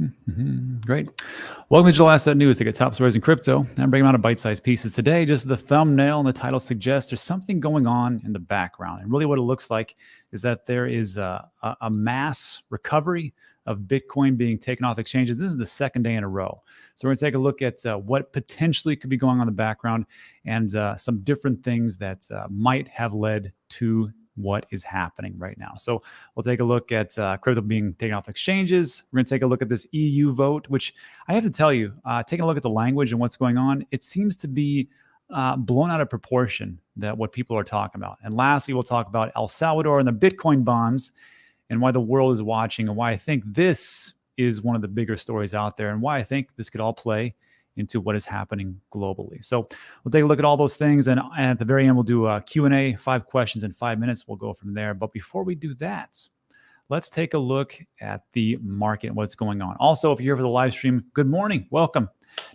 Mm-hmm. Great. Welcome to Digital Asset News. Take a top stories in crypto. I'm bringing out a bite-sized pieces today. Just the thumbnail and the title suggests there's something going on in the background. And really what it looks like is that there is a, a, a mass recovery of Bitcoin being taken off exchanges. This is the second day in a row. So we're going to take a look at uh, what potentially could be going on in the background and uh, some different things that uh, might have led to what is happening right now. So we'll take a look at uh, crypto being taken off exchanges. We're going to take a look at this EU vote, which I have to tell you, uh, taking a look at the language and what's going on, it seems to be uh, blown out of proportion that what people are talking about. And lastly, we'll talk about El Salvador and the Bitcoin bonds and why the world is watching and why I think this is one of the bigger stories out there and why I think this could all play into what is happening globally. So we'll take a look at all those things, and, and at the very end, we'll do a Q&A, five questions in five minutes. We'll go from there. But before we do that, let's take a look at the market what's going on. Also, if you're here for the live stream, good morning, welcome.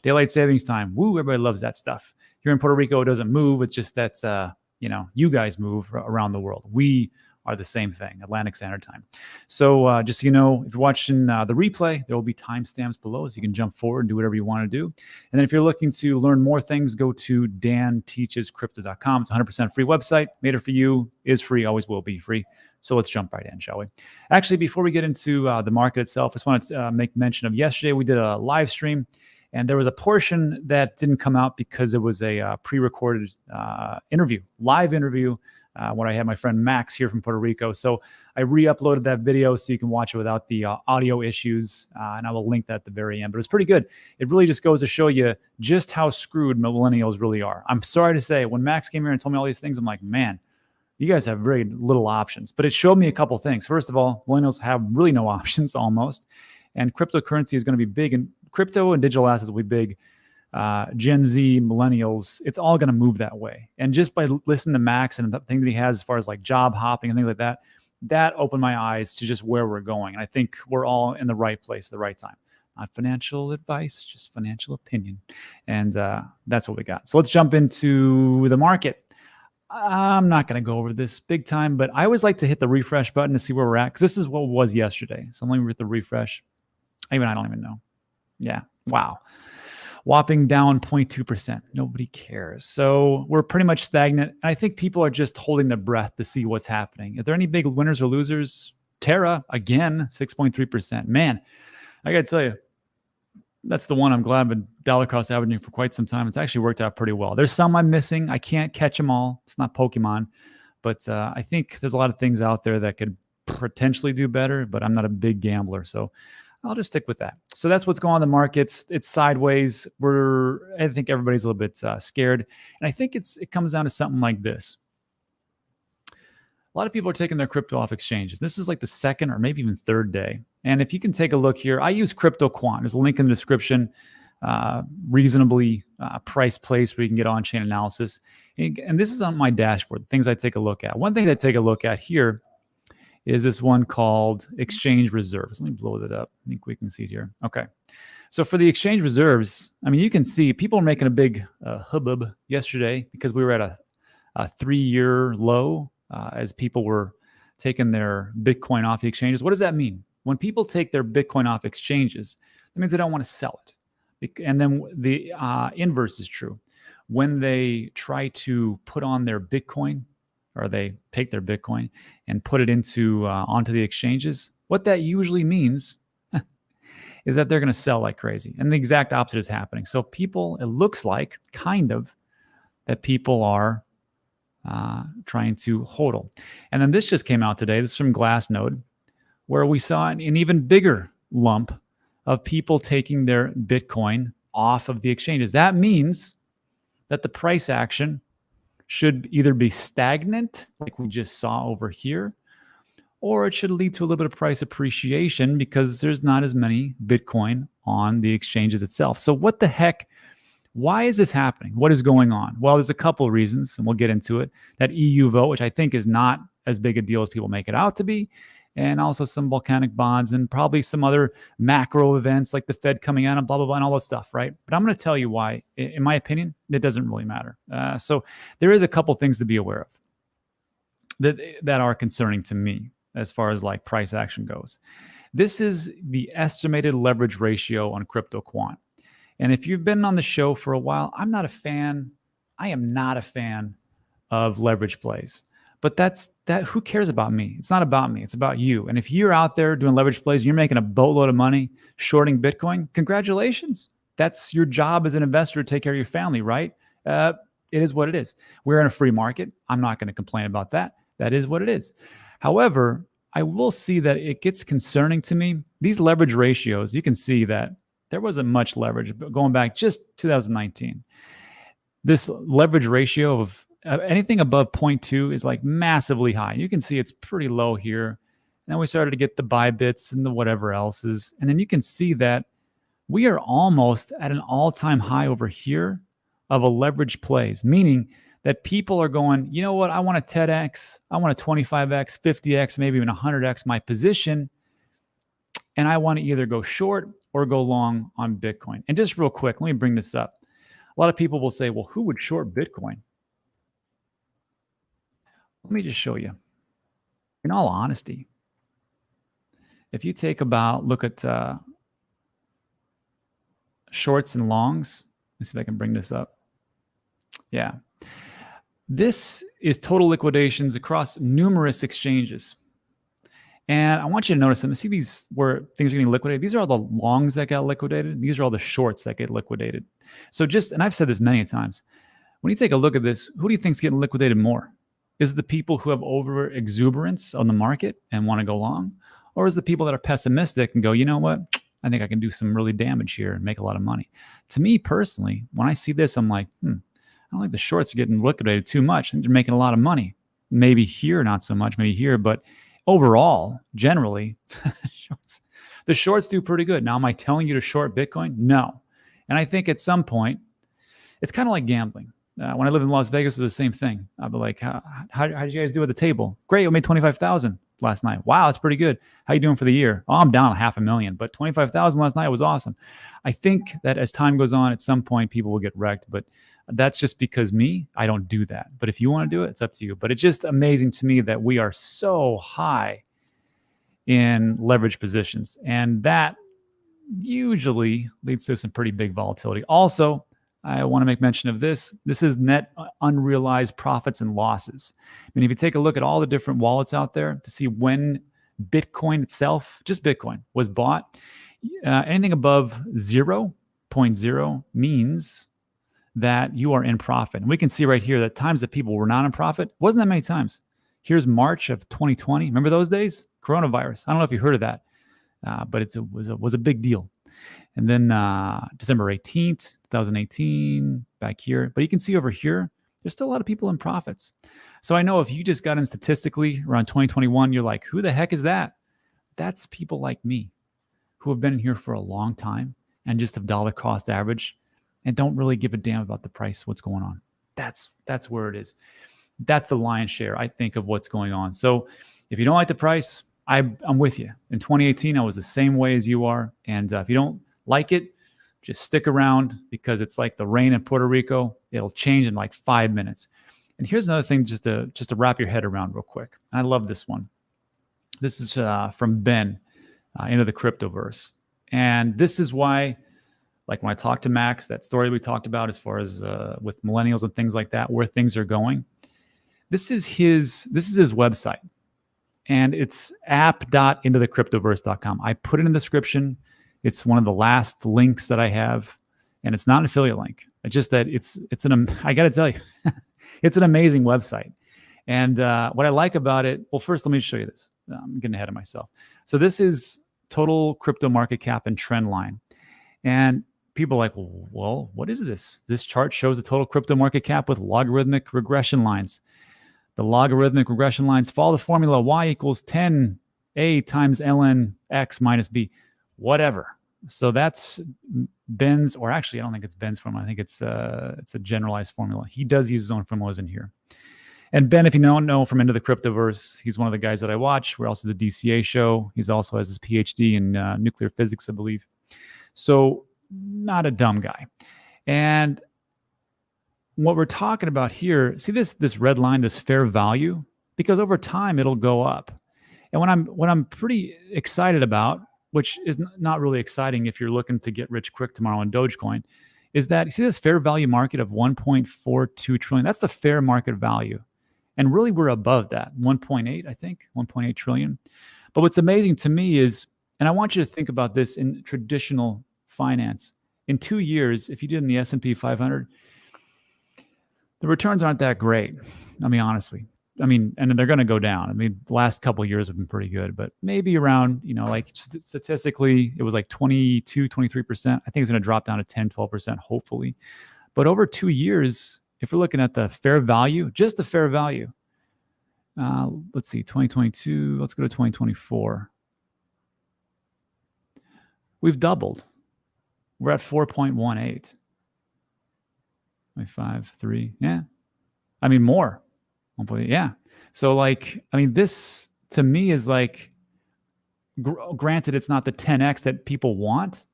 Daylight savings time, woo, everybody loves that stuff. Here in Puerto Rico, it doesn't move. It's just that, uh, you know, you guys move around the world. We are the same thing, Atlantic Standard Time. So uh, just so you know, if you're watching uh, the replay, there will be timestamps below so you can jump forward and do whatever you want to do. And then if you're looking to learn more things, go to danteachescrypto.com. It's a 100% free website. Made it for you, is free, always will be free. So let's jump right in, shall we? Actually, before we get into uh, the market itself, I just want to uh, make mention of yesterday we did a live stream and there was a portion that didn't come out because it was a uh, pre-recorded uh, interview, live interview uh, when I had my friend Max here from Puerto Rico. So I re-uploaded that video so you can watch it without the uh, audio issues, uh, and I will link that at the very end. But it's pretty good. It really just goes to show you just how screwed millennials really are. I'm sorry to say, when Max came here and told me all these things, I'm like, man, you guys have very little options. But it showed me a couple things. First of all, millennials have really no options almost, and cryptocurrency is going to be big, and crypto and digital assets will be big uh, Gen Z, millennials, it's all going to move that way. And just by listening to Max and the thing that he has as far as like job hopping and things like that, that opened my eyes to just where we're going. And I think we're all in the right place at the right time. Not financial advice, just financial opinion. And uh, that's what we got. So let's jump into the market. I'm not going to go over this big time, but I always like to hit the refresh button to see where we're at because this is what was yesterday. So let me hit the refresh. Even I don't even know. Yeah. Wow whopping down 0.2%. Nobody cares. So we're pretty much stagnant. I think people are just holding their breath to see what's happening. Are there any big winners or losers? Terra, again, 6.3%. Man, I got to tell you, that's the one I'm glad I've been dollar cost averaging for quite some time. It's actually worked out pretty well. There's some I'm missing. I can't catch them all. It's not Pokemon, but uh, I think there's a lot of things out there that could potentially do better, but I'm not a big gambler. So I'll just stick with that. So that's what's going on in the markets. It's sideways. We're I think everybody's a little bit uh, scared, and I think it's it comes down to something like this. A lot of people are taking their crypto off exchanges. This is like the second or maybe even third day. And if you can take a look here, I use CryptoQuant. There's a link in the description. Uh, reasonably uh, priced place where you can get on-chain analysis. And this is on my dashboard. Things I take a look at. One thing I take a look at here is this one called exchange reserves. Let me blow that up. I think we can see it here. Okay. So for the exchange reserves, I mean, you can see people are making a big uh, hubbub yesterday because we were at a, a three-year low uh, as people were taking their Bitcoin off the exchanges. What does that mean? When people take their Bitcoin off exchanges, that means they don't want to sell it. And then the uh, inverse is true. When they try to put on their Bitcoin or they take their Bitcoin and put it into uh, onto the exchanges, what that usually means is that they're going to sell like crazy. And the exact opposite is happening. So people, it looks like kind of that people are uh, trying to hodl. And then this just came out today. This is from Glassnode, where we saw an, an even bigger lump of people taking their Bitcoin off of the exchanges. That means that the price action should either be stagnant, like we just saw over here, or it should lead to a little bit of price appreciation because there's not as many Bitcoin on the exchanges itself. So what the heck? Why is this happening? What is going on? Well, there's a couple of reasons, and we'll get into it. That EU vote, which I think is not as big a deal as people make it out to be, and also some volcanic bonds and probably some other macro events like the Fed coming out and blah, blah, blah, and all that stuff, right? But I'm going to tell you why, in my opinion, it doesn't really matter. Uh, so there is a couple things to be aware of that, that are concerning to me as far as like price action goes. This is the estimated leverage ratio on CryptoQuant. And if you've been on the show for a while, I'm not a fan. I am not a fan of leverage plays. But that's that who cares about me? It's not about me. It's about you. And if you're out there doing leverage plays, and you're making a boatload of money shorting Bitcoin, congratulations. That's your job as an investor to take care of your family, right? Uh, it is what it is. We're in a free market. I'm not going to complain about that. That is what it is. However, I will see that it gets concerning to me. These leverage ratios, you can see that there wasn't much leverage going back just 2019. This leverage ratio of uh, anything above 0.2 is like massively high. You can see it's pretty low here. And then we started to get the Bybits and the whatever else is. And then you can see that we are almost at an all-time high over here of a leverage plays, meaning that people are going, you know what, I want a 10x, I want a 25x, 50x, maybe even 100x my position. And I want to either go short or go long on Bitcoin. And just real quick, let me bring this up. A lot of people will say, well, who would short Bitcoin? Let me just show you. In all honesty, if you take about, look at uh, shorts and longs, let me see if I can bring this up. Yeah. This is total liquidations across numerous exchanges. And I want you to notice them. See these where things are getting liquidated? These are all the longs that got liquidated. These are all the shorts that get liquidated. So just, and I've said this many times, when you take a look at this, who do you think is getting liquidated more? Is the people who have over exuberance on the market and want to go long? Or is the people that are pessimistic and go, you know what? I think I can do some really damage here and make a lot of money. To me personally, when I see this, I'm like, hmm, I don't think the shorts are getting liquidated too much. They're making a lot of money. Maybe here, not so much, maybe here, but overall, generally, shorts, the shorts do pretty good. Now, am I telling you to short Bitcoin? No. And I think at some point, it's kind of like gambling. Uh, when I lived in Las Vegas, it was the same thing. I'd be like, how, how, how did you guys do at the table? Great, we made 25,000 last night. Wow, that's pretty good. How you doing for the year? Oh, I'm down half a million, but 25,000 last night was awesome. I think that as time goes on, at some point, people will get wrecked, but that's just because me, I don't do that. But if you want to do it, it's up to you. But it's just amazing to me that we are so high in leverage positions. And that usually leads to some pretty big volatility. Also, I want to make mention of this. This is net unrealized profits and losses. I mean, if you take a look at all the different wallets out there to see when Bitcoin itself, just Bitcoin, was bought, uh, anything above 0.0 means that you are in profit. And we can see right here that times that people were not in profit wasn't that many times. Here's March of 2020. Remember those days? Coronavirus. I don't know if you heard of that, uh, but it was a, was a big deal. And then uh, December 18th, 2018, back here. But you can see over here, there's still a lot of people in profits. So I know if you just got in statistically around 2021, you're like, who the heck is that? That's people like me who have been here for a long time and just have dollar cost average and don't really give a damn about the price, what's going on. That's that's where it is. That's the lion's share, I think, of what's going on. So if you don't like the price, I, I'm with you. In 2018, I was the same way as you are. And uh, if you don't like it, just stick around because it's like the rain in Puerto Rico. It'll change in like five minutes. And here's another thing just to just to wrap your head around real quick. I love this one. This is uh, from Ben uh, into the cryptoverse. And this is why, like when I talked to Max, that story we talked about as far as uh, with millennials and things like that, where things are going. This is his this is his website. And it's app.intothecryptoverse.com. I put it in the description. It's one of the last links that I have, and it's not an affiliate link. It's just that it's it's an I got to tell you, it's an amazing website. And uh, what I like about it, well, first let me show you this. I'm getting ahead of myself. So this is total crypto market cap and trend line, and people are like, well, what is this? This chart shows the total crypto market cap with logarithmic regression lines. The logarithmic regression lines follow the formula y equals 10a times ln x minus b whatever. So that's Ben's, or actually, I don't think it's Ben's formula. I think it's uh, it's a generalized formula. He does use his own formulas in here. And Ben, if you don't know from Into the Cryptoverse, he's one of the guys that I watch. We're also the DCA show. He's also has his PhD in uh, nuclear physics, I believe. So not a dumb guy. And what we're talking about here, see this this red line, this fair value, because over time it'll go up. And what I'm what I'm pretty excited about, which is not really exciting if you're looking to get rich quick tomorrow on Dogecoin, is that you see this fair value market of 1.42 trillion. That's the fair market value. And really we're above that, 1.8, I think, 1.8 trillion. But what's amazing to me is, and I want you to think about this in traditional finance. In two years, if you did in the S&P 500, the returns aren't that great. I mean, be honest with you. I mean, and they're going to go down. I mean, the last couple years have been pretty good, but maybe around, you know, like statistically, it was like 22, 23%. I think it's going to drop down to 10, 12%, hopefully. But over two years, if we're looking at the fair value, just the fair value, uh, let's see, 2022, let's go to 2024. We've doubled. We're at 4.18. Five, three, yeah. I mean, more. Oh, yeah. So like, I mean, this to me is like, gr granted, it's not the 10x that people want,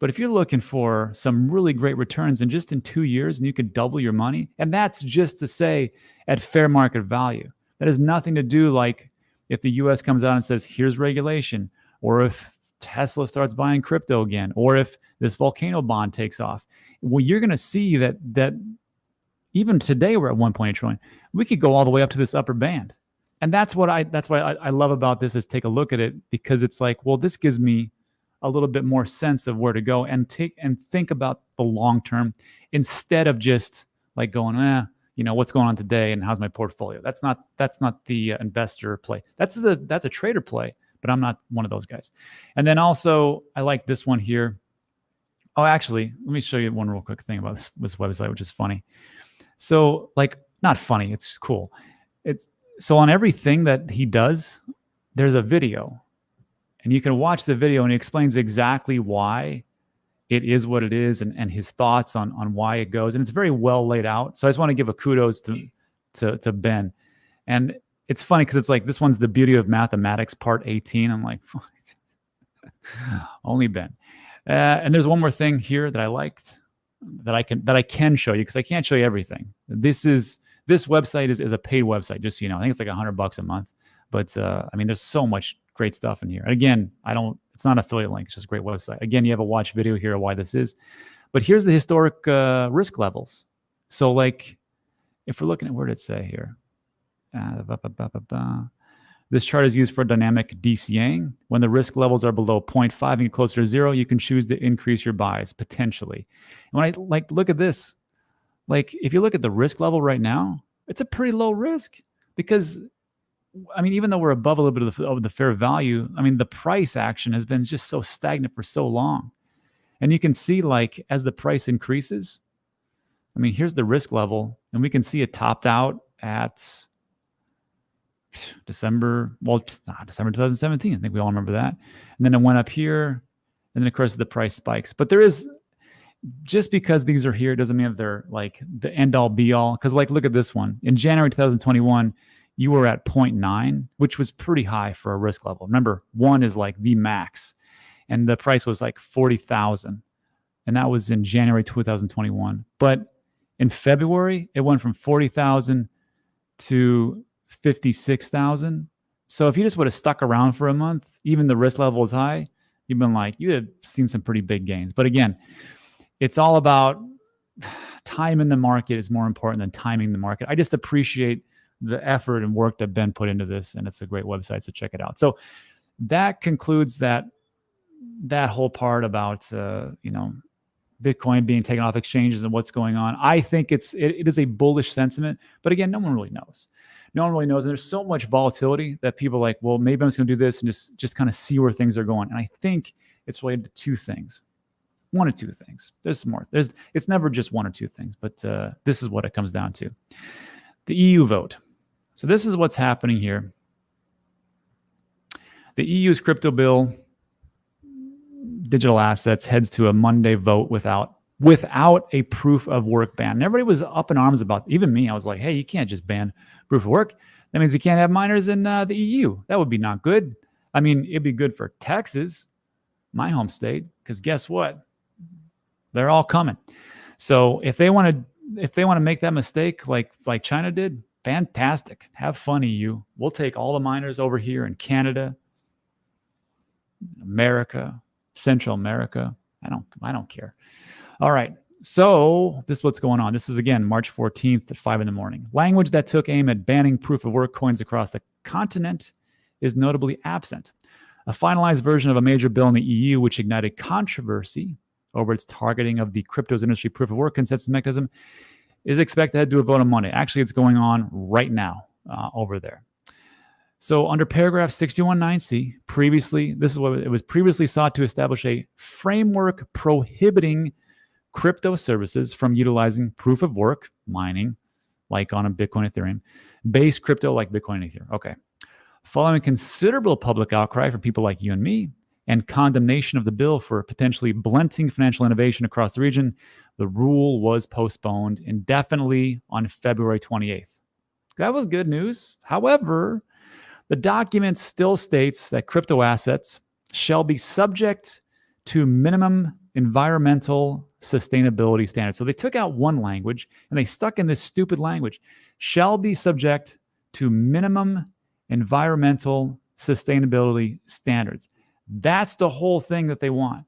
but if you're looking for some really great returns and just in two years and you could double your money, and that's just to say at fair market value. That has nothing to do like if the US comes out and says, here's regulation, or if Tesla starts buying crypto again, or if this volcano bond takes off. Well, you're going to see that that even today we're at 1.8 trillion. We could go all the way up to this upper band. And that's what I that's why I, I love about this is take a look at it because it's like, well, this gives me a little bit more sense of where to go and take and think about the long term instead of just like going, eh, you know, what's going on today and how's my portfolio. That's not that's not the uh, investor play. That's the that's a trader play, but I'm not one of those guys. And then also I like this one here. Oh, actually, let me show you one real quick thing about this, this website, which is funny. So like not funny, it's cool. It's so on everything that he does, there's a video. And you can watch the video and he explains exactly why it is what it is and, and his thoughts on on why it goes. And it's very well laid out. So I just want to give a kudos to to, to Ben. And it's funny because it's like this one's the beauty of mathematics part 18. I'm like, only Ben. Uh, and there's one more thing here that I liked that I can that I can show you because I can't show you everything. This is this website is, is a paid website, just so you know. I think it's like a hundred bucks a month. But uh, I mean, there's so much great stuff in here. And again, I don't it's not affiliate link, it's just a great website. Again, you have a watch video here of why this is. But here's the historic uh, risk levels. So like if we're looking at where did it say here? Uh, this chart is used for dynamic DCAing. When the risk levels are below 0.5 and closer to zero, you can choose to increase your buys potentially. And when I like look at this, like if you look at the risk level right now, it's a pretty low risk because I mean, even though we're above a little bit of the, of the fair value, I mean, the price action has been just so stagnant for so long. And you can see like as the price increases, I mean, here's the risk level and we can see it topped out at December, well, December 2017. I think we all remember that. And then it went up here. And then, of course, the price spikes. But there is, just because these are here doesn't mean that they're like the end all be all. Because, like, look at this one. In January 2021, you were at 0.9, which was pretty high for a risk level. Remember, one is like the max. And the price was like 40,000. And that was in January 2021. But in February, it went from 40,000 to 56,000. So if you just would have stuck around for a month, even the risk level is high, you've been like, you would have seen some pretty big gains. But again, it's all about time in the market is more important than timing the market. I just appreciate the effort and work that Ben put into this, and it's a great website, so check it out. So that concludes that that whole part about uh, you know Bitcoin being taken off exchanges and what's going on. I think it's it, it is a bullish sentiment, but again, no one really knows no one really knows. And there's so much volatility that people like, well, maybe I'm just going to do this and just just kind of see where things are going. And I think it's related to two things, one or two things. There's more. There's it's never just one or two things, but uh, this is what it comes down to. The EU vote. So this is what's happening here. The EU's crypto bill, digital assets, heads to a Monday vote without without a proof of work ban. And everybody was up in arms about, even me, I was like, hey, you can't just ban proof of work. That means you can't have miners in uh, the EU. That would be not good. I mean, it'd be good for Texas, my home state, because guess what? They're all coming. So if they want to, if they want to make that mistake like like China did, Fantastic. Have fun, EU. We'll take all the miners over here in Canada, America, Central America. I don't I don't care. All right. So this is what's going on. This is again March 14th at 5 in the morning. Language that took aim at banning proof of work coins across the continent is notably absent. A finalized version of a major bill in the EU, which ignited controversy over its targeting of the cryptos industry proof of work consensus mechanism, is expected to do a vote on Monday. Actually, it's going on right now uh, over there. So under paragraph 61.9c, previously, this is what it was previously sought to establish a framework prohibiting crypto services from utilizing proof of work mining, like on a Bitcoin Ethereum, based crypto like Bitcoin Ethereum. Okay. Following considerable public outcry from people like you and me and condemnation of the bill for potentially blunting financial innovation across the region, the rule was postponed indefinitely on February 28th. That was good news. However, the document still states that crypto assets shall be subject to minimum environmental sustainability standards. So they took out one language and they stuck in this stupid language shall be subject to minimum environmental sustainability standards. That's the whole thing that they want.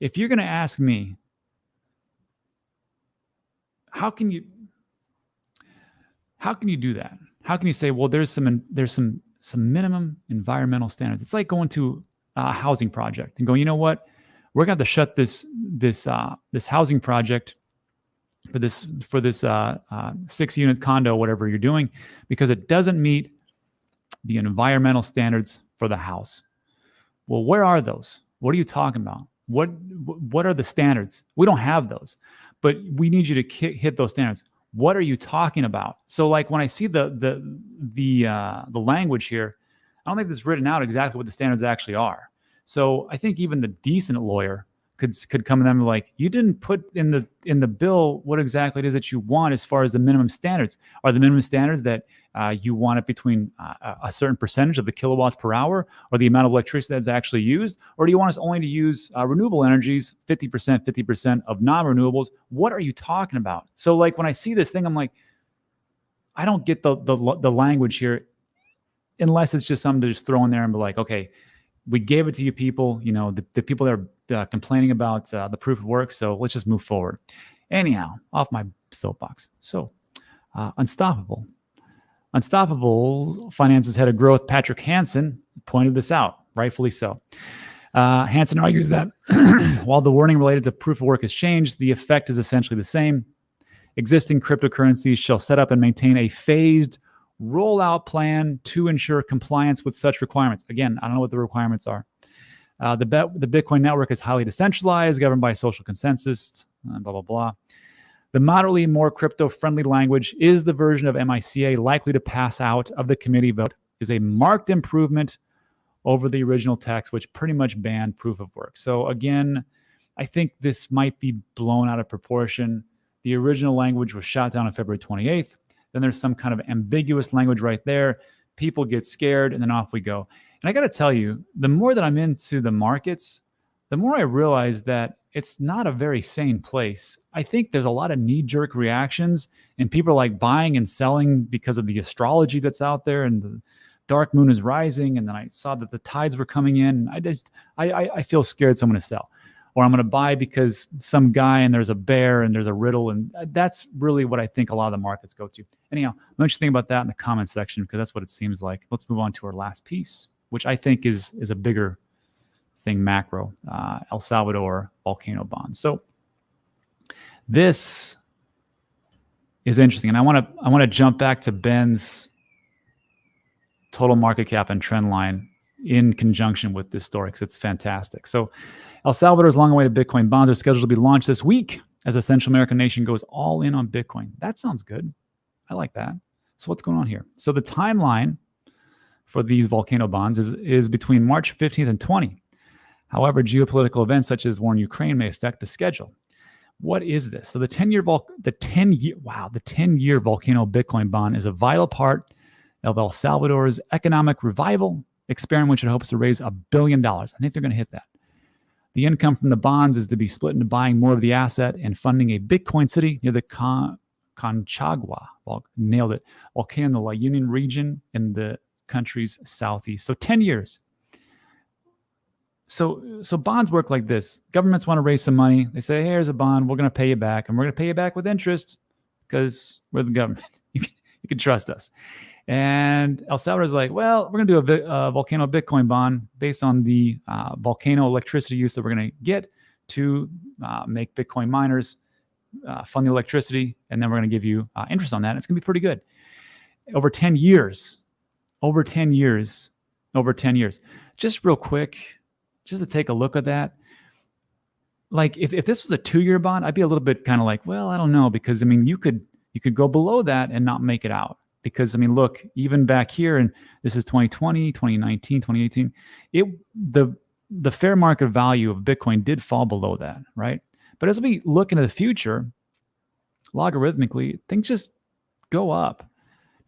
If you're going to ask me, how can you how can you do that? How can you say, well, there's some there's some some minimum environmental standards? It's like going to a housing project and going, you know what? We're going to have to shut this this uh, this housing project for this for this uh, uh, six unit condo, whatever you're doing, because it doesn't meet the environmental standards for the house. Well, where are those? What are you talking about? What what are the standards? We don't have those, but we need you to hit those standards. What are you talking about? So, like when I see the the the uh, the language here, I don't think it's written out exactly what the standards actually are. So, I think even the decent lawyer could could come to them like you didn't put in the in the bill what exactly it is that you want as far as the minimum standards. Are the minimum standards that uh, you want it between uh, a certain percentage of the kilowatts per hour or the amount of electricity that's actually used? Or do you want us only to use uh, renewable energies 50% 50% of non-renewables? What are you talking about? So like when i see this thing i'm like i don't get the the, the language here unless it's just something to just throw in there and be like okay we gave it to you people you know the, the people that are uh, complaining about uh, the proof of work. So let's just move forward. Anyhow, off my soapbox. So, uh, Unstoppable. Unstoppable Finance's head of growth, Patrick Hansen, pointed this out, rightfully so. Uh, Hansen argues that while the wording related to proof of work has changed, the effect is essentially the same. Existing cryptocurrencies shall set up and maintain a phased rollout plan to ensure compliance with such requirements. Again, I don't know what the requirements are. Uh, the, the Bitcoin network is highly decentralized, governed by social consensus, uh, blah, blah, blah. The moderately more crypto-friendly language is the version of MICA likely to pass out of the committee vote is a marked improvement over the original text, which pretty much banned proof of work. So again, I think this might be blown out of proportion. The original language was shot down on February 28th. Then there's some kind of ambiguous language right there. People get scared and then off we go. And I got to tell you, the more that I'm into the markets, the more I realize that it's not a very sane place. I think there's a lot of knee jerk reactions, and people are like buying and selling because of the astrology that's out there, and the dark moon is rising. And then I saw that the tides were coming in. I just, I, I, I feel scared, so I'm going to sell, or I'm going to buy because some guy and there's a bear and there's a riddle, and that's really what I think a lot of the markets go to. Anyhow, let you think about that in the comment section because that's what it seems like. Let's move on to our last piece which I think is is a bigger thing macro, uh, El Salvador volcano bond. So this is interesting, and I want to I want to jump back to Ben's total market cap and trend line in conjunction with this story because it's fantastic. So El Salvador's long-awaited Bitcoin bonds are scheduled to be launched this week as a Central American nation goes all in on Bitcoin. That sounds good. I like that. So what's going on here? So the timeline for these volcano bonds is, is between March 15th and 20. However, geopolitical events such as war in Ukraine may affect the schedule. What is this? So the 10-year vol- the 10 year wow, the 10-year volcano Bitcoin bond is a vital part of El Salvador's economic revival experiment which it hopes to raise a billion dollars. I think they're going to hit that. The income from the bonds is to be split into buying more of the asset and funding a Bitcoin city near the Conchagua. Well, nailed it. Volcano La Union region in the country's southeast. So 10 years. So, so bonds work like this. Governments want to raise some money. They say, hey, here's a bond. We're going to pay you back, and we're going to pay you back with interest because we're the government. You can trust us. And El Salvador is like, well, we're going to do a, a, volcano Bitcoin bond based on the uh, volcano electricity use that we're going to get to uh, make Bitcoin miners uh, fund the electricity, and then we're going to give you uh, interest on that. It's going to be pretty good. Over 10 years, over 10 years, over 10 years. Just real quick, just to take a look at that. Like if, if this was a two-year bond, I'd be a little bit kind of like, well, I don't know, because I mean, you could you could go below that and not make it out. Because I mean, look, even back here, and this is 2020, 2019, 2018, it the the fair market value of Bitcoin did fall below that, right? But as we look into the future, logarithmically, things just go up.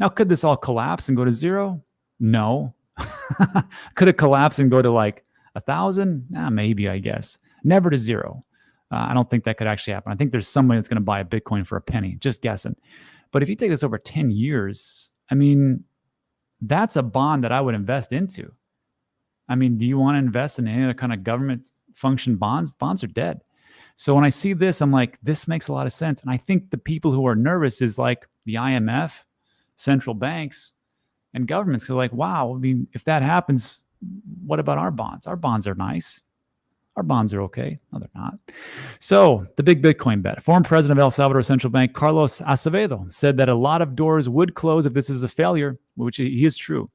Now, could this all collapse and go to zero? No. could it collapse and go to like a thousand? Nah, maybe, I guess. Never to zero. Uh, I don't think that could actually happen. I think there's somebody that's going to buy a Bitcoin for a penny, just guessing. But if you take this over 10 years, I mean, that's a bond that I would invest into. I mean, do you want to invest in any other kind of government function bonds? Bonds are dead. So when I see this, I'm like, this makes a lot of sense. And I think the people who are nervous is like the IMF, central banks, and governments. Because like, wow, I mean, if that happens, what about our bonds? Our bonds are nice. Our bonds are okay. No, they're not. So the big Bitcoin bet. Former president of El Salvador Central Bank, Carlos Acevedo, said that a lot of doors would close if this is a failure, which he is true.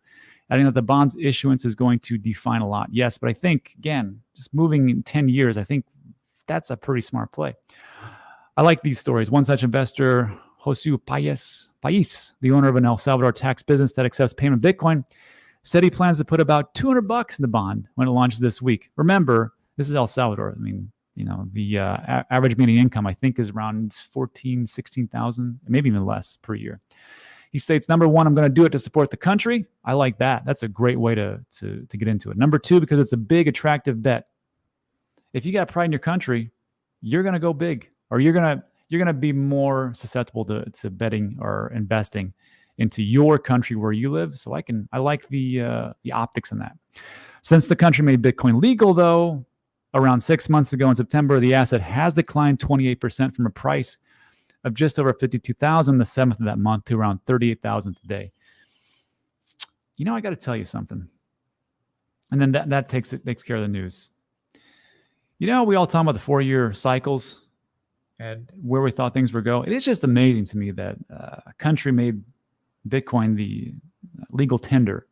Adding that the bonds issuance is going to define a lot. Yes, but I think, again, just moving in 10 years, I think that's a pretty smart play. I like these stories. One such investor, Josu Payes, Pais, the owner of an El Salvador tax business that accepts payment Bitcoin, said he plans to put about 200 bucks in the bond when it launches this week. Remember, this is El Salvador. I mean, you know, the uh, average median income, I think, is around 14, 16,000, maybe even less per year. He states, number one, I'm going to do it to support the country. I like that. That's a great way to, to, to get into it. Number two, because it's a big, attractive bet if you got pride in your country, you're going to go big or you're going to you're going to be more susceptible to, to betting or investing into your country where you live. So I can I like the uh, the optics in that. Since the country made Bitcoin legal, though, around six months ago in September, the asset has declined 28% from a price of just over 52,000 the seventh of that month to around 38,000 today. You know, I got to tell you something, and then that that takes it takes care of the news. You know, we all talk about the four year cycles and where we thought things were going. It is just amazing to me that uh, a country made Bitcoin the legal tender.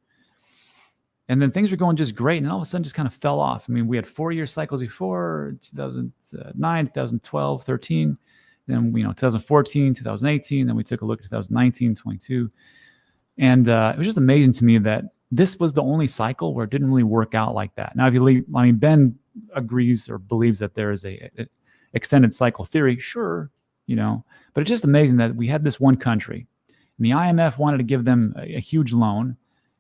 And then things were going just great. And then all of a sudden just kind of fell off. I mean, we had four year cycles before 2009, 2012, 13. Then, you know, 2014, 2018. Then we took a look at 2019, 22. And uh, it was just amazing to me that this was the only cycle where it didn't really work out like that. Now, if you leave, I mean, Ben agrees or believes that there is a, a extended cycle theory, sure, you know, but it's just amazing that we had this one country and the IMF wanted to give them a, a huge loan.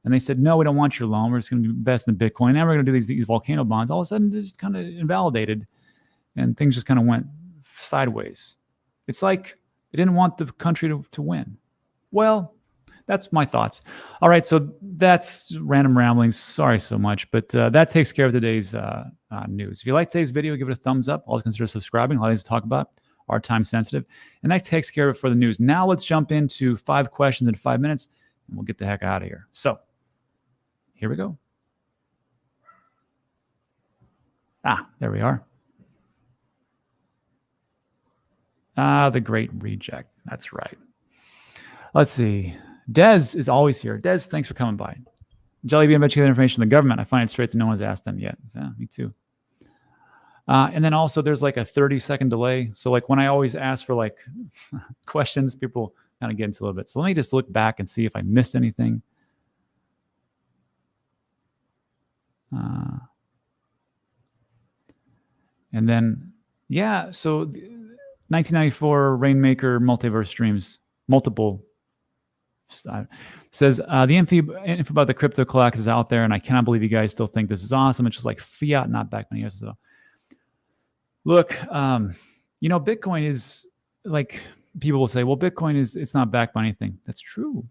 And they said, no, we don't want your loan. We're just going to invest in Bitcoin. Now we're going to do these, these volcano bonds. All of a sudden, just kind of invalidated and things just kind of went sideways. It's like they didn't want the country to, to win. Well, that's my thoughts. All right, so that's random ramblings. Sorry so much, but uh, that takes care of today's uh, uh, news. If you like today's video, give it a thumbs up. Also consider subscribing. All these we talk about are time sensitive, and that takes care of it for the news. Now let's jump into five questions in five minutes, and we'll get the heck out of here. So here we go. Ah, there we are. Ah, the great reject. That's right. Let's see. Dez is always here. Dez, thanks for coming by. Jellybean bet you information from the government. I find it straight that no one's asked them yet. Yeah, me too. Uh, and then also there's like a 30 second delay. So like when I always ask for like questions, people kind of get into a little bit. So let me just look back and see if I missed anything. Uh, and then, yeah, so 1994 Rainmaker multiverse streams, multiple says uh, the info, info about the crypto collapse is out there, and I cannot believe you guys still think this is awesome. It's just like fiat, not back years ago. Look, um, you know, Bitcoin is like people will say, well, Bitcoin is it's not backed by anything. That's true.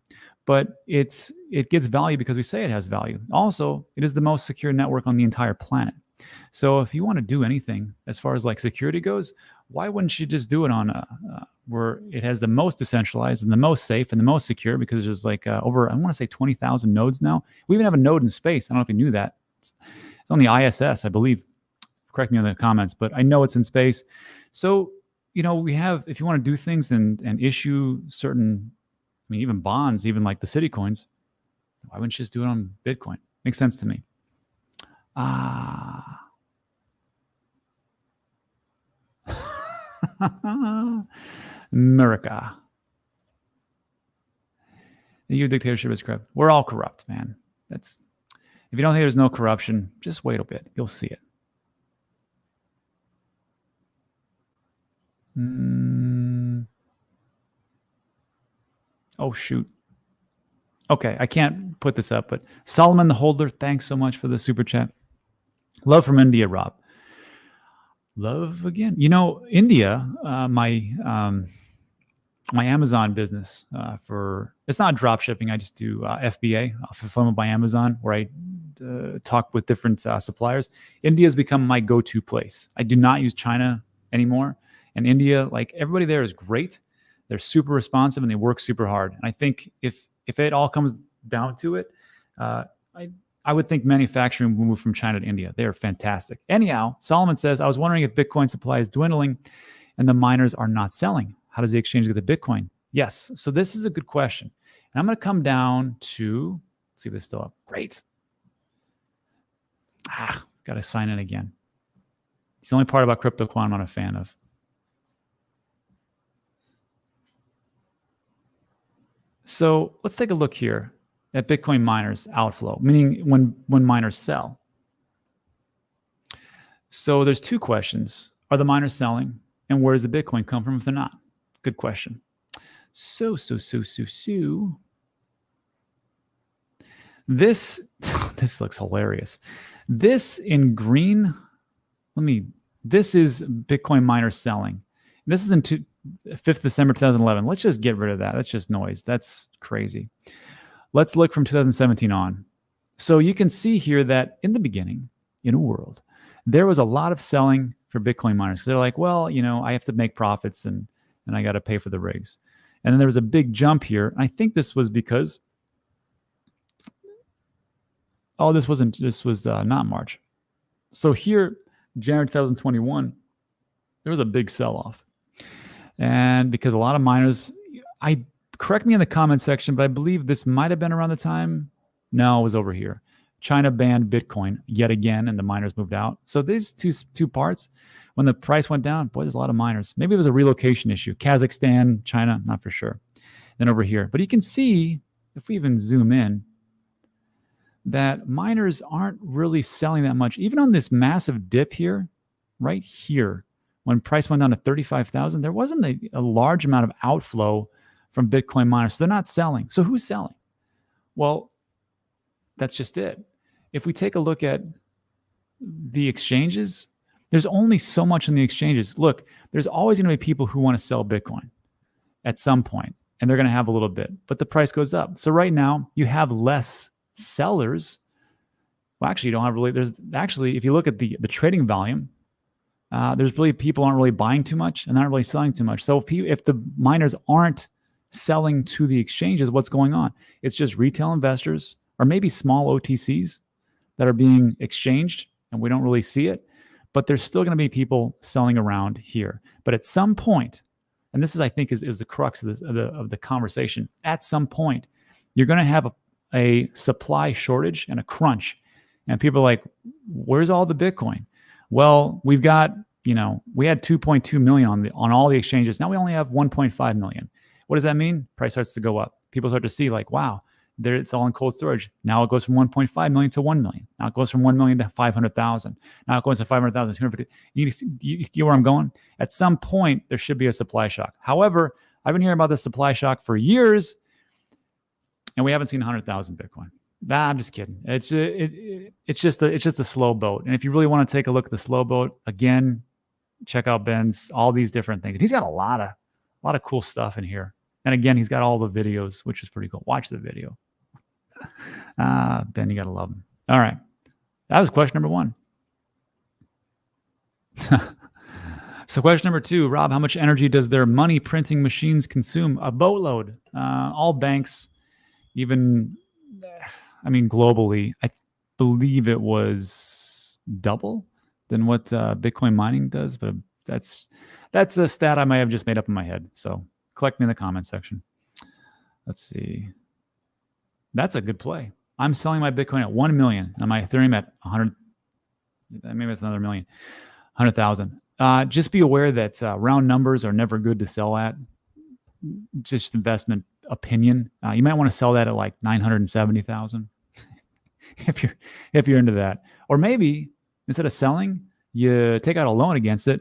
But it's it gets value because we say it has value. Also, it is the most secure network on the entire planet. So if you want to do anything as far as like security goes, why wouldn't you just do it on a, uh, where it has the most decentralized and the most safe and the most secure? Because there's like uh, over I want to say twenty thousand nodes now. We even have a node in space. I don't know if you knew that. It's, it's on the ISS, I believe. Correct me in the comments, but I know it's in space. So you know we have if you want to do things and and issue certain, I mean even bonds, even like the city coins. Why wouldn't you just do it on Bitcoin? Makes sense to me. Ah. America. The EU dictatorship is corrupt. We're all corrupt, man. That's if you don't think there's no corruption, just wait a bit. You'll see it. Mm. Oh shoot. Okay, I can't put this up, but Solomon the Holder, thanks so much for the super chat. Love from India, Rob. Love again. You know, India, uh, my um, my Amazon business uh, for it's not drop shipping. I just do uh, FBA, uh, fulfillment by Amazon, where I uh, talk with different uh, suppliers. India has become my go-to place. I do not use China anymore, and India, like everybody there, is great. They're super responsive and they work super hard. And I think if if it all comes down to it, uh, I I would think manufacturing will move from China to India. They are fantastic. Anyhow, Solomon says, I was wondering if Bitcoin supply is dwindling and the miners are not selling. How does the exchange get the Bitcoin? Yes. So this is a good question. And I'm going to come down to see if this still up. Great. Ah, got to sign in again. It's the only part about crypto CryptoQuant I'm not a fan of. So let's take a look here at Bitcoin miners outflow, meaning when when miners sell. So there's two questions. Are the miners selling? And where does the Bitcoin come from if they're not? Good question. So, so, so, so, so. This, this looks hilarious. This in green, let me, this is Bitcoin miners selling. This is in two, 5th December 2011. Let's just get rid of that. That's just noise. That's crazy. Let's look from 2017 on. So you can see here that in the beginning, in a world, there was a lot of selling for Bitcoin miners. They're like, well, you know, I have to make profits and and I got to pay for the rigs. And then there was a big jump here. I think this was because oh, this wasn't this was uh, not March. So here, January 2021, there was a big sell off, and because a lot of miners, I correct me in the comment section, but I believe this might have been around the time. No, it was over here. China banned Bitcoin yet again, and the miners moved out. So these two two parts, when the price went down, boy, there's a lot of miners. Maybe it was a relocation issue. Kazakhstan, China, not for sure. Then over here, but you can see if we even zoom in, that miners aren't really selling that much. Even on this massive dip here, right here, when price went down to 35,000, there wasn't a, a large amount of outflow from Bitcoin miners. So they're not selling. So who's selling? Well, that's just it. If we take a look at the exchanges, there's only so much in the exchanges. Look, there's always going to be people who want to sell Bitcoin at some point, and they're going to have a little bit, but the price goes up. So right now, you have less sellers. Well, actually, you don't have really. There's actually, if you look at the the trading volume, uh, there's really people aren't really buying too much and not really selling too much. So if if the miners aren't selling to the exchanges, what's going on? It's just retail investors or maybe small OTCs that are being exchanged and we don't really see it. But there's still going to be people selling around here. But at some point, and this is, I think, is, is the crux of, this, of, the, of the conversation, at some point, you're going to have a, a supply shortage and a crunch. And people are like, where's all the Bitcoin? Well, we've got, you know, we had 2.2 million on the on all the exchanges. Now we only have 1.5 million. What does that mean? Price starts to go up. People start to see like, wow, there it's all in cold storage. Now it goes from 1.5 million to 1 million. Now it goes from 1 million to 500,000. Now it goes to 500,000, 250. You, you, you where I'm going? At some point, there should be a supply shock. However, I've been hearing about the supply shock for years, and we haven't seen 100,000 Bitcoin. Nah, I'm just kidding. It's it, it, it's just a it's just a slow boat. And if you really want to take a look at the slow boat again, check out Ben's all these different things. He's got a lot of A lot of cool stuff in here. And again, he's got all the videos, which is pretty cool. Watch the video. Ah, uh, Ben, you got to love him. All right. That was question number one. so, question number two Rob, how much energy does their money printing machines consume? A boatload. Uh, all banks, even, I mean, globally, I believe it was double than what uh, Bitcoin mining does, but that's that's a stat I might have just made up in my head. So collect me in the comment section. Let's see. That's a good play. I'm selling my Bitcoin at 1 million and my Ethereum at 100. Maybe it's another million, 100,000. Uh, just be aware that uh, round numbers are never good to sell at. Just investment opinion. Uh, you might want to sell that at like 970,000 if you're if you're into that. Or maybe instead of selling, you take out a loan against it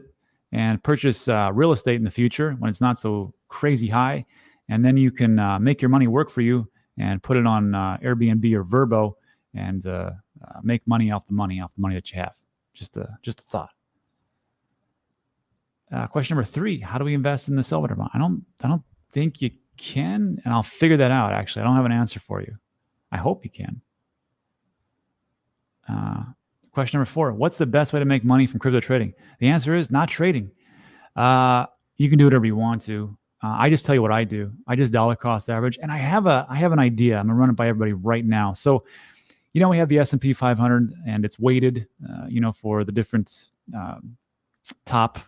and purchase uh, real estate in the future when it's not so crazy high, and then you can uh, make your money work for you and put it on uh, Airbnb or Vrbo and uh, uh, make money off the money off the money that you have. Just a just a thought. Uh, question number three: How do we invest in the Silver bond? I don't I don't think you can, and I'll figure that out. Actually, I don't have an answer for you. I hope you can. Uh, question number four What's the best way to make money from crypto trading? The answer is not trading. Uh, you can do whatever you want to. Uh, I just tell you what I do. I just dollar cost average, and I have a I have an idea. I'm gonna run it by everybody right now. So, you know, we have the S and P 500, and it's weighted, uh, you know, for the different um, top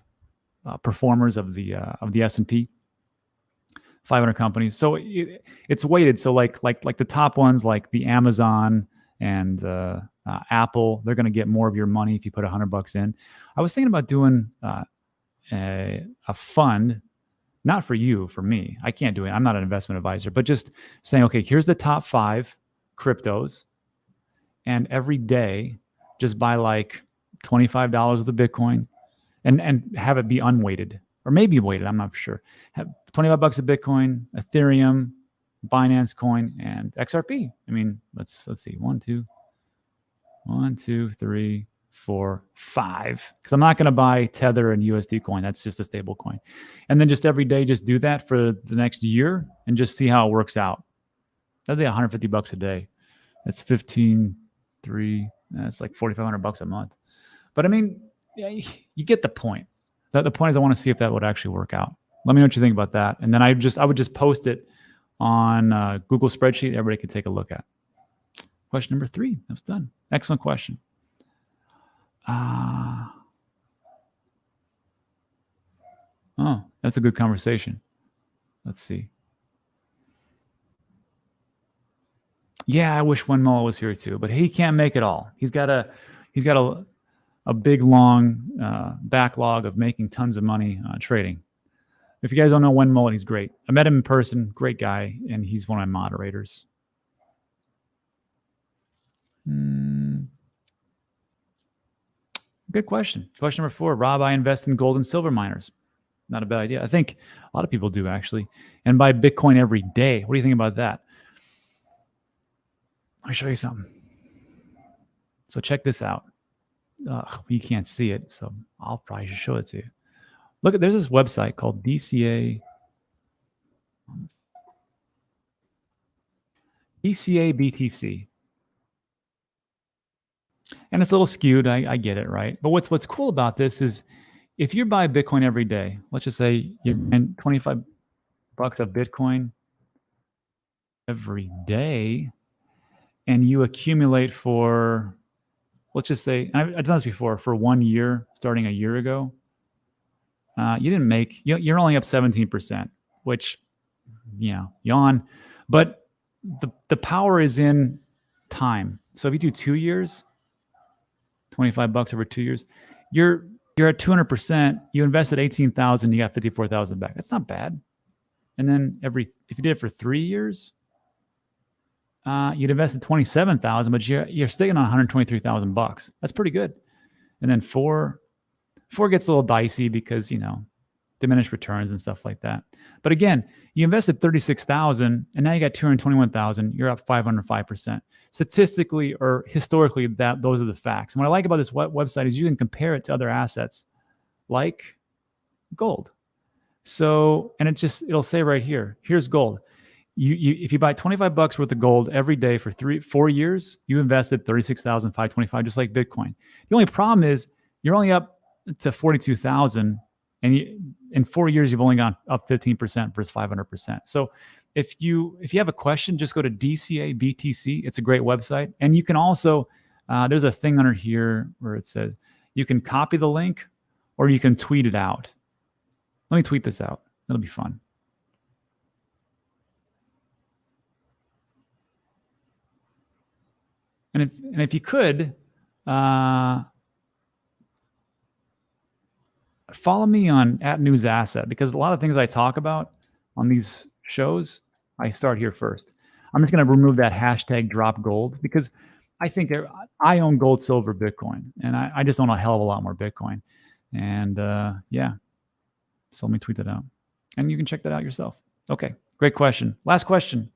uh, performers of the uh, of the S and P 500 companies. So it, it's weighted. So like like like the top ones, like the Amazon and uh, uh, Apple, they're going to get more of your money if you put a hundred bucks in. I was thinking about doing uh, a, a fund not for you, for me. I can't do it. I'm not an investment advisor, but just saying, okay, here's the top five cryptos. And every day, just buy like $25 with a Bitcoin and, and have it be unweighted or maybe weighted. I'm not sure. Have 25 bucks of Bitcoin, Ethereum, Binance coin, and XRP. I mean, let's, let's see, one, two, one, two, three, four, five. Because I'm not going to buy Tether and USD coin. That's just a stable coin. And then just every day, just do that for the next year and just see how it works out. That'd be 150 bucks a day. That's 15, three. That's like 4,500 bucks a month. But I mean, you get the point. That the point is, I want to see if that would actually work out. Let me know what you think about that. And then I just, I would just post it on uh, Google spreadsheet. Everybody could take a look at. Question number three. That was done. Excellent question. Ah. Oh, that's a good conversation. Let's see. Yeah, I wish Wenmo was here too, but he can't make it all. He's got a he's got a a big long uh, backlog of making tons of money uh, trading. If you guys don't know Wen he's great. I met him in person, great guy, and he's one of my moderators. Hmm. Good question. Question number four Rob, I invest in gold and silver miners. Not a bad idea. I think a lot of people do actually. And buy Bitcoin every day. What do you think about that? Let me show you something. So check this out. Uh, you can't see it, so I'll probably just show it to you. Look at there's this website called DCA. DCA BTC and it's a little skewed. I, I get it, right? But what's what's cool about this is if you buy Bitcoin every day, let's just say you're in 25 bucks of Bitcoin every day, and you accumulate for, let's just say, I've, I've done this before, for one year, starting a year ago, uh, you didn't make, you're only up 17%, which, you know, yawn. But the, the power is in time. So if you do two years, 25 bucks over two years, you're you're at 200%. You invested 18,000, you got 54,000 back. That's not bad. And then every if you did it for three years, uh, you'd invested 27,000, but you're you're sticking on 123,000 bucks. That's pretty good. And then four four gets a little dicey because you know diminished returns and stuff like that. But again, you invested 36,000 and now you got 221,000, you're up 505%. Statistically or historically that those are the facts. And what I like about this website is you can compare it to other assets like gold. So, and it just, it'll say right here, here's gold. You, you, if you buy 25 bucks worth of gold every day for three, four years, you invested 36,525, just like Bitcoin. The only problem is you're only up to 42,000 and you, in four years, you've only gone up 15% versus 500%. So if you, if you have a question, just go to DCA BTC. It's a great website. And you can also, uh, there's a thing under here where it says you can copy the link or you can tweet it out. Let me tweet this out. It'll be fun. And if, and if you could, uh, follow me on at News Asset because a lot of things I talk about on these shows, I start here first. I'm just going to remove that hashtag drop gold because I think I own gold, silver, Bitcoin, and I, I just own a hell of a lot more Bitcoin. And uh, yeah, so let me tweet that out. And you can check that out yourself. Okay, great question. Last question.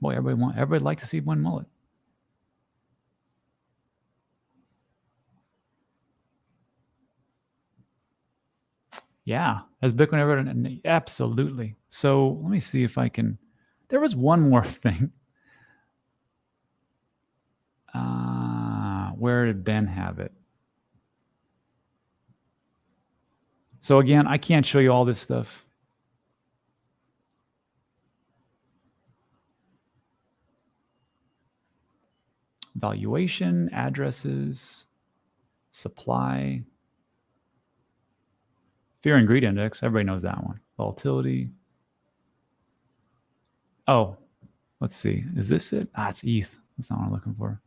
Boy, everybody want everybody like to see one mullet. Yeah, has Bitcoin ever? Absolutely. So let me see if I can. There was one more thing. Uh, where did Ben have it? So again, I can't show you all this stuff. Valuation, addresses, supply, fear and greed index. Everybody knows that one. Volatility. Oh, let's see. Is this it? Ah, it's ETH. That's not what I'm looking for.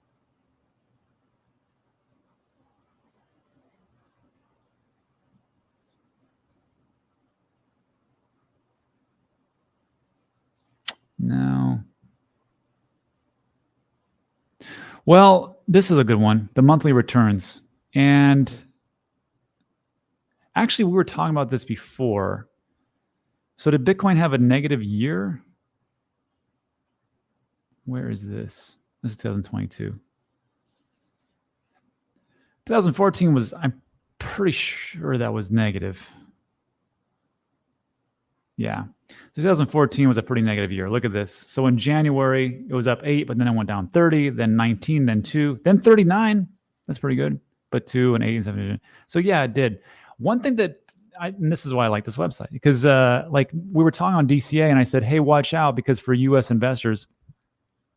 No. Well, this is a good one. The monthly returns. And actually, we were talking about this before. So did Bitcoin have a negative year? Where is this? This is 2022. 2014 was, I'm pretty sure that was negative. Yeah. 2014 was a pretty negative year. Look at this. So in January, it was up eight, but then it went down 30, then 19, then two, then 39. That's pretty good. But two and eight and seven. So yeah, it did. One thing that I, and this is why I like this website because uh, like we were talking on DCA and I said, hey, watch out because for US investors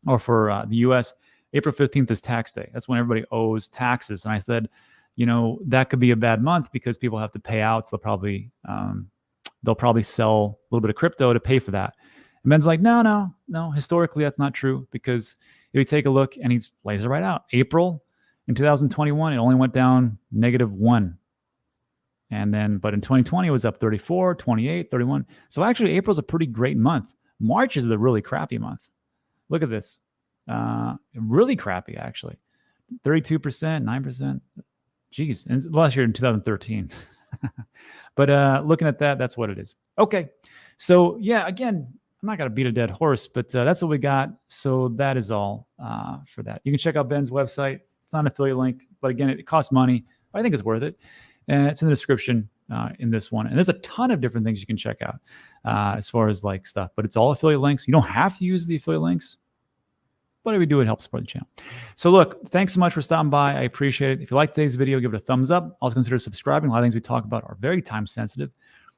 or for uh, the US, April 15th is tax day. That's when everybody owes taxes. And I said, you know, that could be a bad month because people have to pay out. So they'll probably um, they'll probably sell a little bit of crypto to pay for that. And Ben's like, no, no, no. Historically, that's not true because if you take a look and he lays it right out, April in 2021, it only went down negative one. And then, but in 2020, it was up 34, 28, 31. So actually, April's a pretty great month. March is the really crappy month. Look at this. Uh, really crappy, actually. 32%, 9%. Geez. And last year in 2013. but uh, looking at that, that's what it is. Okay. So yeah, again, I'm not going to beat a dead horse, but uh, that's what we got. So that is all uh, for that. You can check out Ben's website. It's not an affiliate link, but again, it, it costs money. I think it's worth it. And it's in the description uh, in this one. And there's a ton of different things you can check out uh, as far as like stuff, but it's all affiliate links. You don't have to use the affiliate links whatever you do, it helps support the channel. So look, thanks so much for stopping by. I appreciate it. If you like today's video, give it a thumbs up. Also consider subscribing. A lot of things we talk about are very time sensitive.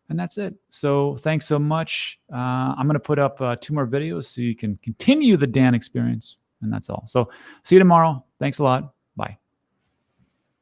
And that's it. So thanks so much. Uh, I'm going to put up uh, two more videos so you can continue the Dan experience. And that's all. So see you tomorrow. Thanks a lot. Bye.